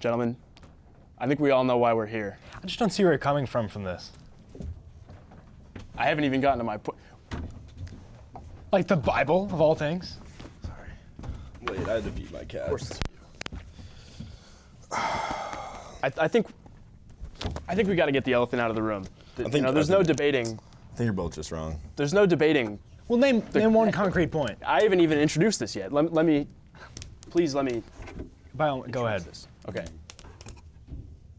Gentlemen, I think we all know why we're here. I just don't see where you're coming from from this. I haven't even gotten to my point. Like the Bible of all things. Sorry. Wait, I had to feed my cat. I, I think I think we got to get the elephant out of the room. Th- I think- you know, there's I no debating. I think you're both just wrong. There's no debating. Well, name name one concrete point. I haven't even introduced this yet. Let, let me, please let me By all, go ahead. this. Okay.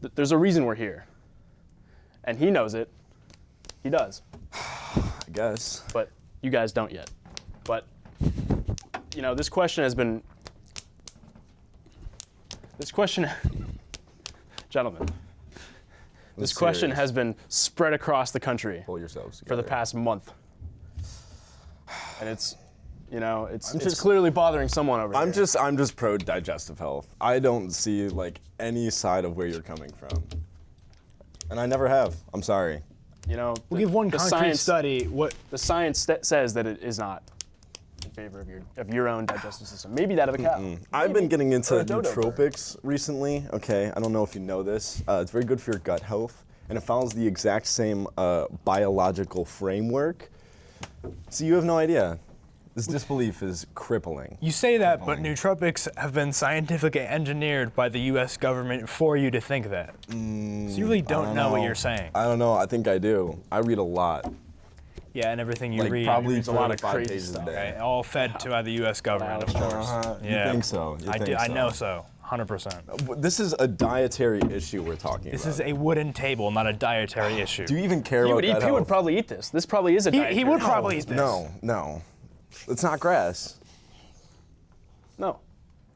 Th- There's a reason we're here, and he knows it. He does, I guess. but you guys don't yet. But you know, this question has been. This question, gentlemen. This question serious. has been spread across the country Pull yourselves for the past month, and it's, you know, it's I'm it's just- clearly bothering someone over I'm here. just I'm just pro digestive health. I don't see like any side of where you're coming from. And I never have. I'm sorry. you know, We'll the- give one the concrete science, study. What The science st- says that it is not in favor of your of your own digestive system. Maybe that of a cow. I've been getting into a dodo bird. nootropics recently. Okay, I don't know if you know this. Uh, it's very good for your gut health, and it follows the exact same uh, biological framework. So you have no idea. This disbelief is crippling. you say that, but nootropics have been scientifically engineered by the U.S. government for you to think that. so you really don't, know, what you're saying. I don't know. I think I do. I read a lot. yeah, and everything you Like read. probably reads a lot of four to five crazy stuff. a day. Okay, all fed to by the U.S. government, of course. Uh-huh. Yeah. You think so? You I, think do, I know so, 100%. This is a dietary issue we're talking This about. is a wooden table, not a dietary issue. do you even care He about would eat. that He would probably eat this. This probably is a. he, dietary he would probably eat this. No, no. It's not grass. No,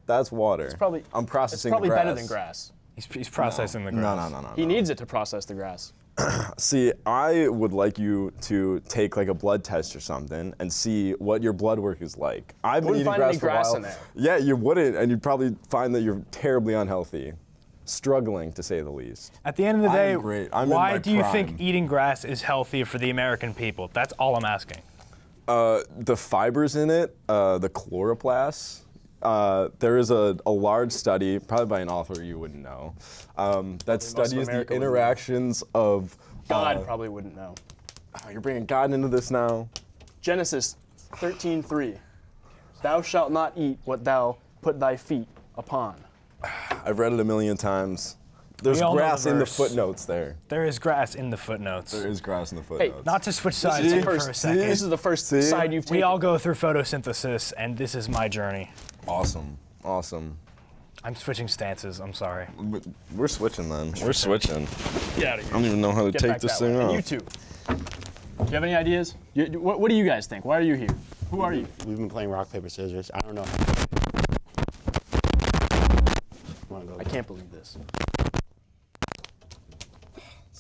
That's water. it's probably. I'm processing. It's probably the grass. better than grass. He's, he's processing the grass. No, no, no, no. He no. needs it to process the grass. See, I would like you to take like a blood test or something and see what your blood work is like. I've been Wouldn't eating find grass any for a grass while. in there. Yeah, you wouldn't, and you'd probably find that you're terribly unhealthy, struggling to say the least. At the end of the I'm day, great. I'm in why my do you think eating grass is healthy for the American people? That's all I'm asking. Uh, the fibers in it, uh, the chloroplasts. Uh, there is a, a large study, probably by an author you wouldn't know, um, that studies the interactions of. God uh, probably wouldn't know. oh, you're bringing God into this now. Genesis 13:3. Thou shalt not eat what thou put thy feet upon. I've read it a million times. There's We all know grass the in the footnotes there. There is grass in the footnotes. There is grass in the footnotes. Hey, Not to switch sides is the here for a second. This is the first See? side you've taken. we all go through photosynthesis, and this is my journey. awesome. Awesome. I'm switching stances. I'm sorry. But We're switching then. We're switching. Get out of here. I don't even know how to Get take this thing way. And off. you too. Do you have any ideas? You, you- what, what do you guys think? Why are you here? Who are you? We've been playing rock, paper, scissors. I don't know. I can't believe this.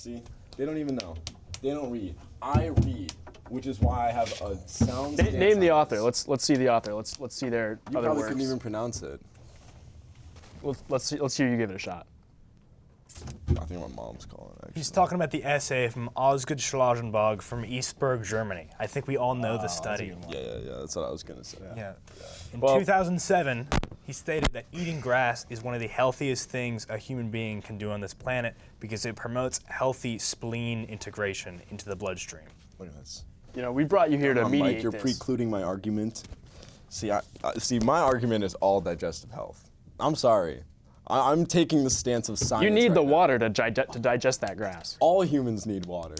See, they don't even know. They don't read. I read, which is why I have a sound. Na- stance name the author. Let's let's see the author. Let's let's see their You other probably works. couldn't even pronounce it. let's let's see, let's hear you give it a shot. I think my mom's calling. Actually. He's talking about the essay from Osgood Schlausenbach from Eastburg, Germany. I think we all know the ah, study. Yeah, yeah, yeah. That's what I was gonna say. Yeah. In Well- 2007, he stated that eating grass is one of the healthiest things a human being can do on this planet because it promotes healthy spleen integration into the bloodstream. Look at this. You know, we brought you here to Um, mediate Mike, you're this. precluding my argument. See, I, I, see, my argument is all digestive health. I'm sorry. I, I'm taking the stance of science. you need right the now. water to, dig- to digest that grass. All humans need water.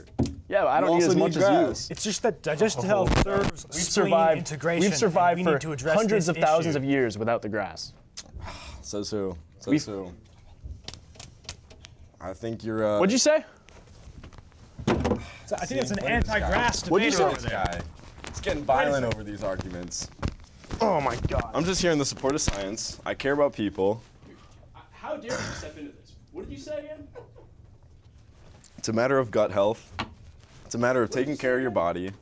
Yeah, but I don't need as much grass. as you. It's just that digestive health serves We've survived. integration. We've survived and we for to hundreds this of thousands issue. of years without the grass. Says who? Says We've- who? I think you're. Uh, What'd you say? I think it's an Look at this guy. anti-grass debate What'd you say? over there. guy. It's getting violent over these arguments. Oh my God. I'm just here in the support of science. I care about people. How dare you step into this? What did you say again? It's a matter of gut health. It's a matter of taking care of your body.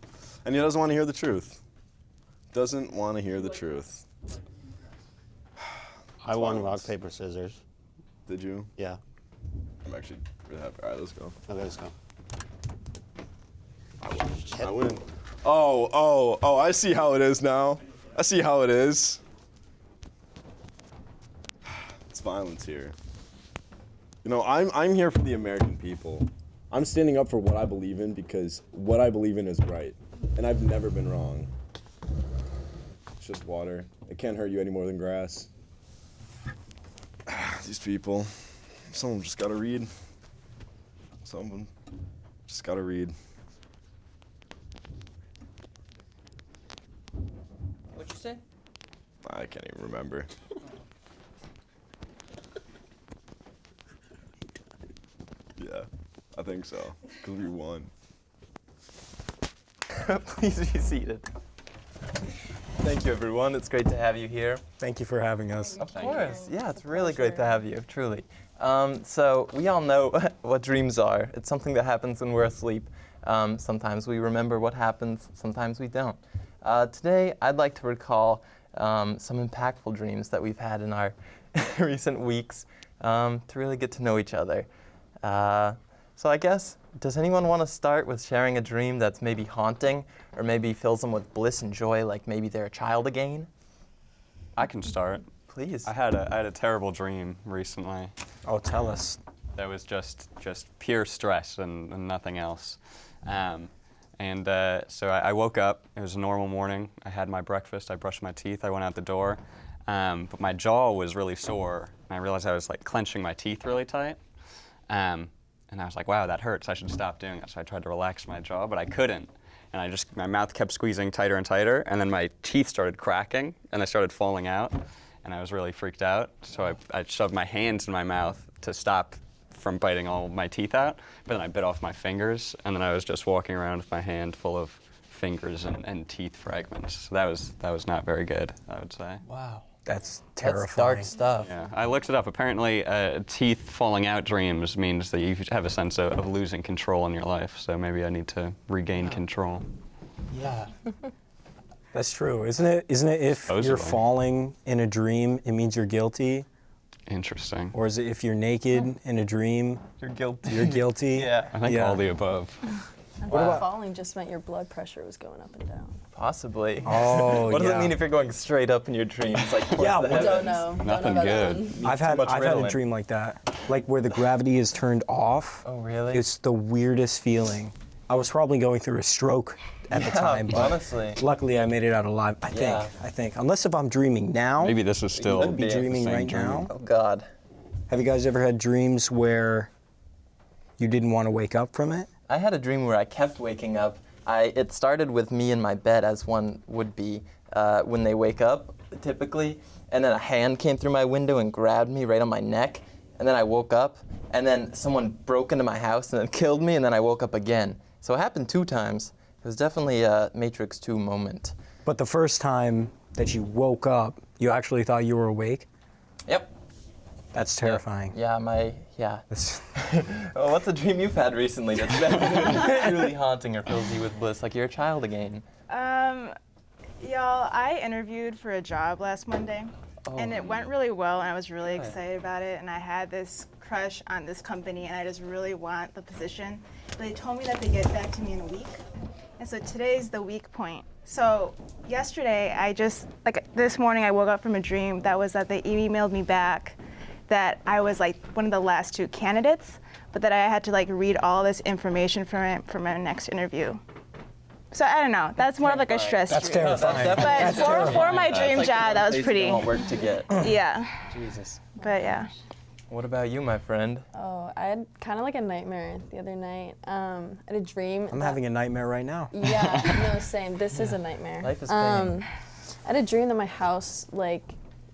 And he doesn't want to hear the truth. Doesn't want to hear the truth. I won rock, paper, scissors. Did you? Yeah. I'm actually really happy. All right, let's go. Okay, let's go. I win. Oh, oh, oh, I see how it is now. I see how it is. Violence here. You know, I'm I'm here for the American people. I'm standing up for what I believe in because what I believe in is right, and I've never been wrong. It's just water. It can't hurt you any more than grass. These people, some of them just gotta read. Some of them just gotta read. What'd you say? I can't even remember. yeah, I think so. Cause we won. Please be seated. Thank you, everyone. It's great to have you here. Thank you for having us. Of course. Yeah, it's really great to have you, truly. Um, so, we all know what dreams are. It's something that happens when we're asleep. Um, sometimes we remember what happens, sometimes we don't. Uh, today, I'd like to recall um, some impactful dreams that we've had in our recent weeks um, to really get to know each other. Uh, so, I guess, does anyone want to start with sharing a dream that's maybe haunting or maybe fills them with bliss and joy, like maybe they're a child again? I can start. Please. I had a, I had a terrible dream recently Oh, tell us. that was just just pure stress and, and nothing else. Um, and uh, so I, I woke up. It was a normal morning. I had my breakfast. I brushed my teeth. I went out the door, um, but my jaw was really sore, and I realized I was like clenching my teeth really tight. Um, and I was like, "Wow, that hurts. I should stop doing that. So I tried to relax my jaw, but I couldn't. And I just my mouth kept squeezing tighter and tighter, and then my teeth started cracking, and they started falling out, and I was really freaked out. So I, I shoved my hands in my mouth to stop from biting all my teeth out, but then I bit off my fingers, and then I was just walking around with my hand full of fingers and, and teeth fragments. So that was that was not very good, I would say. wow. That's terrifying. That's dark stuff. Yeah, I looked it up. Apparently, uh, teeth falling out dreams means that you have a sense of, of losing control in your life. So maybe I need to regain control. Yeah. That's true, isn't it? Isn't it if you're falling in a dream, it means you're guilty? Interesting. Or is it if you're naked in a dream, You're guilty. you're guilty? yeah. I think Yeah. all the above. I Wow. thought falling just meant your blood pressure was going up and down. Possibly. Oh, what does yeah. it mean if you're going straight up in your dreams? Like Yeah, the Don't heavens? know. Don't Nothing know about good. I've had I've had a dream like that, like where the gravity is turned off. Oh, really? It's the weirdest feeling. I was probably going through a stroke at the time, but honestly. luckily I made it out alive. I think. Yeah. I think. Unless if I'm dreaming now, Maybe this is still could be the dreaming right dream. now. Oh God. Have you guys ever had dreams where you didn't want to wake up from it? I had a dream where I kept waking up. I it started with me in my bed, as one would be uh, when they wake up, typically, and then a hand came through my window and grabbed me right on my neck, and then I woke up, and then someone broke into my house and then killed me, and then I woke up again. So it happened two times. It was definitely a Matrix 2 moment. But the first time that you woke up, you actually thought you were awake? Yep. That's terrifying. Yeah, my yeah. Well, what's a dream you've had recently that's been truly haunting or fills you with bliss, like you're a child again? Um, y'all, I interviewed for a job last Monday, and it went really well, and I was really excited about it. And I had this crush on this company, and I just really want the position. But they told me that they get back to me in a week, and so today's the week point. So yesterday, I just like this morning, I woke up from a dream that was that they emailed me back that I was like one of the last two candidates, but that I had to like read all this information from it for my next interview. So I don't know. That's more of like a stress That's dream. terrifying. But for, for my dream job, that was pretty. All work to get. Yeah. Jesus. But yeah. What about you, my friend? Oh, I had kind of like a nightmare the other night. Um, I had a dream. I'm that- having a nightmare right now. Yeah, no, same. This is a nightmare. Life is pain. Um, I had a dream that my house like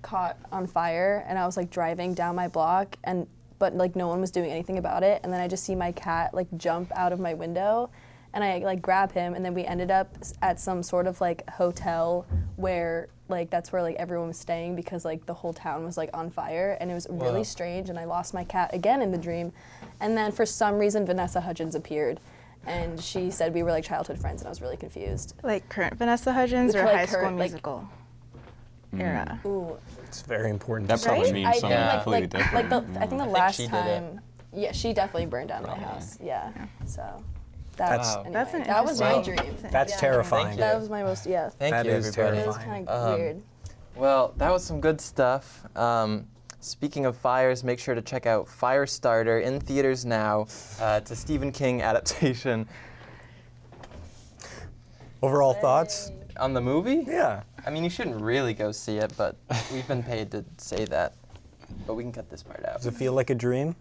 caught on fire, and I was like driving down my block, and but like no one was doing anything about it. And then I just see my cat like jump out of my window, and I like grab him, and then we ended up at some sort of like hotel where like that's where like everyone was staying because like the whole town was like on fire, and it was really Wow. strange. And I lost my cat again in the dream, and then for some reason Vanessa Hudgens appeared. And she said we were like childhood friends, and I was really confused. Like current Vanessa Hudgens or Like High School current, like- Musical era. Ooh, It's very important. That to probably say. means I something Yeah. think like completely like, like different. the I think the think last she did it. time, yeah, she definitely burned down my house. Yeah, so that's That's- anyway, That's an that was my interesting- dream. That's Yeah. terrifying. you. That was my most yeah. Thank That you, is everybody. It was terrifying. kind of Um, weird. Well, that was some good stuff. Um, speaking of fires, make sure to check out Firestarter in theaters now. Uh, it's a Stephen King adaptation Overall thoughts? On the movie. Yeah. I mean, you shouldn't really go see it, but we've been paid to say that. But we can cut this part out. Does it feel like a dream?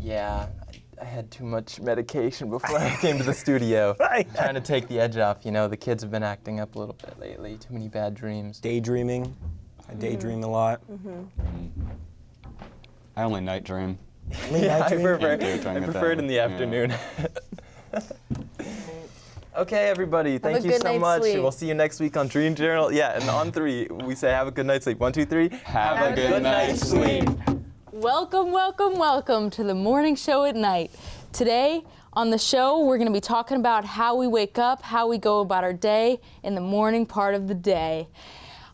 Yeah, I, I had too much medication before I came to the studio. Right. Trying to take the edge off. You know, the kids have been acting up a little bit lately. Too many bad dreams. Daydreaming. I mm-hmm. daydream a lot. Mm-hmm. I only night dream. Only Yeah, I prefer, it I prefer it in the Yeah. Afternoon. okay, everybody, thank you so much. sleep. We'll see you next week on Dream Journal. Yeah, and on three, we say have a good night's sleep. One, two, three. Have, a good, night's sleep. Welcome, welcome, welcome to the morning show at night. Today on the show, we're going to be talking about how we wake up, how we go about our day in the morning part of the day.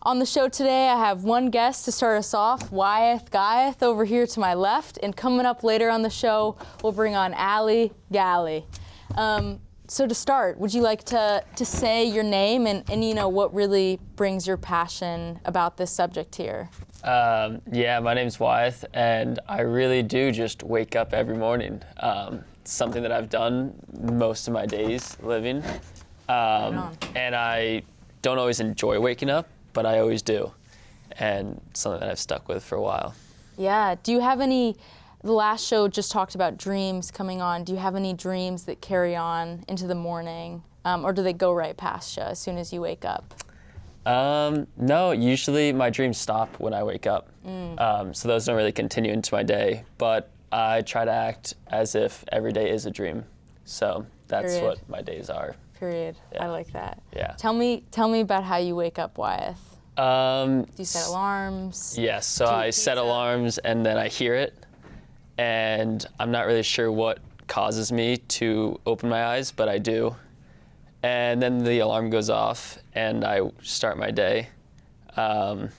On the show today, I have one guest to start us off, Wyeth Guyeth over here to my left. And coming up later on the show, we'll bring on Allie Galley. Um, so to start, would you like to, to say your name and, and you know what really brings your passion about this subject here? Um, yeah, my name's Wyeth, and I really do just wake up every morning. Um, it's something that I've done most of my days living. Um, and I don't always enjoy waking up, but I always do. And something that I've stuck with for a while. Yeah. Do you have any? The last show just talked about dreams coming on. Do you have any dreams that carry on into the morning, um, or do they go right past you as soon as you wake up? Um, no, usually my dreams stop when I wake up. Um, so those don't really continue into my day. But I try to act as if every day is a dream. So that's Period. what my days are. Period. I like that. Yeah. Tell me, tell me about how you wake up, Wyeth. Um, Do you set alarms? Yes, so I set alarms and then I hear it, and I'm not really sure what causes me to open my eyes, but I do. And then the alarm goes off, and I start my day. Um,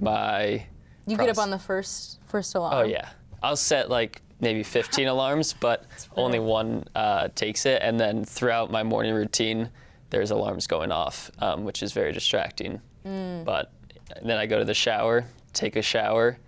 my You get up on the first first alarm. Oh yeah, I'll set like maybe 15 alarms, but only one uh, takes it. And then throughout my morning routine, there's alarms going off, um, which is very distracting. Mm. But then I go to the shower, take a shower,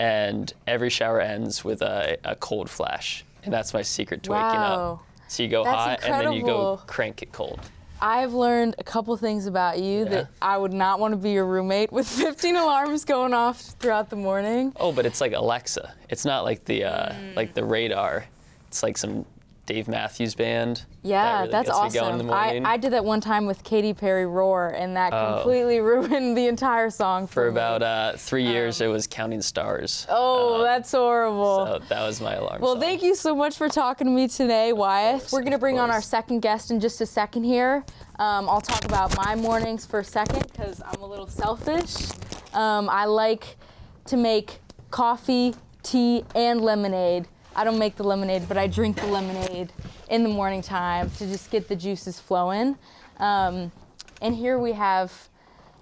and every shower ends with a, a cold flash, and that's my secret to waking up. So you go That's hot, and then you go crank it cold. I've learned a couple things about you Yeah. that I would not want to be your roommate with 15 alarms going off throughout the morning. Oh, but it's like Alexa. It's not like the uh, Mm. like the radar. It's like some Dave Matthews Band. Yeah, that really that's awesome. I. I did that one time with Katy Perry Roar, and that Oh. completely ruined the entire song for, For about uh, three years, it was Counting Stars. Oh, that's horrible. So that was my alarm. well, song. thank you so much for talking to me today, Wyeth. course, We're going to of bring on our second guest in just a second here. Um, I'll talk about my mornings for a second because I'm a little selfish. Um, I like to make coffee, tea, and lemonade. I don't make the lemonade, but I drink the lemonade in the morning time to just get the juices flowing. Um, and here we have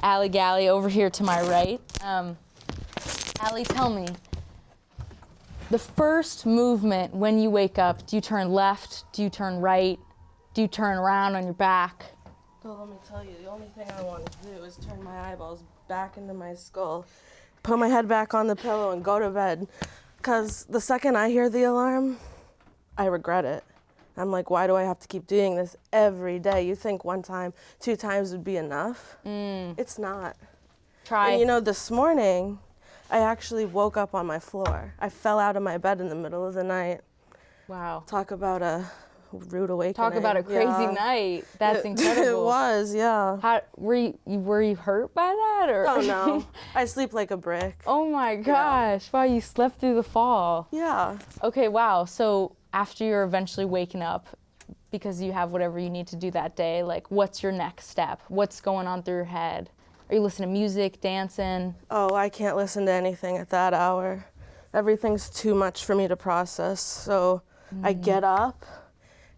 Allie Galley over here to my right. Um, Allie, tell me, the first movement when you wake up, do you turn left? Do you turn right? Do you turn around on your back? Well, let me tell you, the only thing I want to do is turn my eyeballs back into my skull, put my head back on the pillow, and go to bed. Because the second I hear the alarm, I regret it. I'm like, why do I have to keep doing this every day? You think one time, two times would be enough? Mm. It's not. Try. And you know, this morning, I actually woke up on my floor. I fell out of my bed in the middle of the night. wow. Talk about a rude awakening. Talk about a crazy Yeah. night. That's It- incredible. It was, yeah. How were you, you were you hurt by that or? Oh no, I sleep like a brick. oh my gosh! Wow, you slept through the fall. Yeah. Okay, wow. So after you're eventually waking up, because you have whatever you need to do that day, like what's your next step? What's going on through your head? Are you listening to music, dancing? Oh, I can't listen to anything at that hour. Everything's too much for me to process. So I mm. get up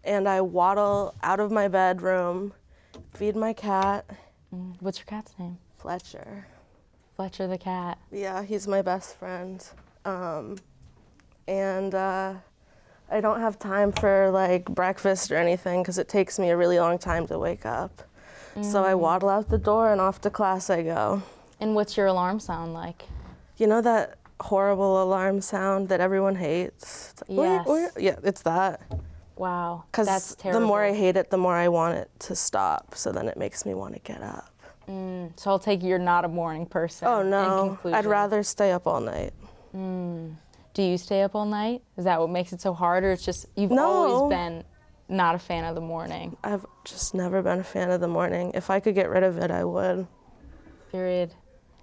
and I waddle out of my bedroom, feed my cat, What's your cat's name? Fletcher. Fletcher the cat. Yeah, he's my best friend. Um, and uh, I don't have time for like breakfast or anything because it takes me a really long time to wake up. So I waddle out the door and off to class I go. And what's your alarm sound like? You know that horrible alarm sound that everyone hates. It's like, "Wee, Yes. wee." Yeah, it's that. Wow. Because the more I hate it, the more I want it to stop. So then it makes me want to get up. Mm, so I'll take you're not a morning person. Oh no, I'd rather stay up all night. Mm. Do you stay up all night? Is that what makes it so hard, or it's just you've No. always been not a fan of the morning? I've just never been a fan of the morning. If I could get rid of it, I would. Period.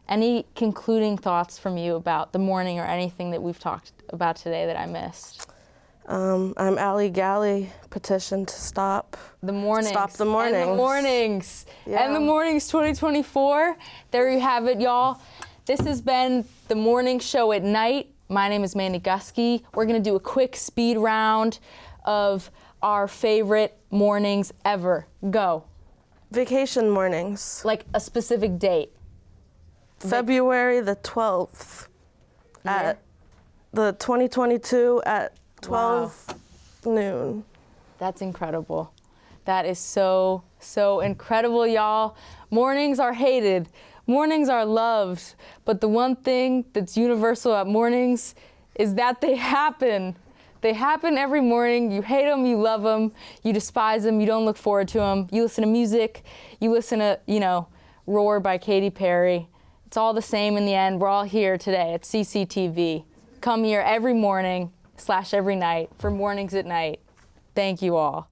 Any concluding thoughts from you about the morning or anything that we've talked about today that I missed? Um, I'm Allie Galley, petition to stop the mornings. Stop the mornings. And the mornings. Yeah. And the mornings 2024. There you have it, y'all. This has been the morning show at night. My name is Mandy Gusky. We're gonna do a quick speed round of our favorite mornings ever. Go. Vacation mornings. Like a specific date. February the 12th at the 2022 at 12 noon. That's incredible. That is so, so incredible, y'all. Mornings are hated, mornings are loved, but the one thing that's universal at mornings is that they happen. They happen every morning. You hate them, you love them, you despise them, you don't look forward to them. You listen to music, you listen to, you know, Roar by Katy Perry. It's all the same in the end. We're all here today at CCTV. Come here every morning slash every night for mornings at night. Thank you all.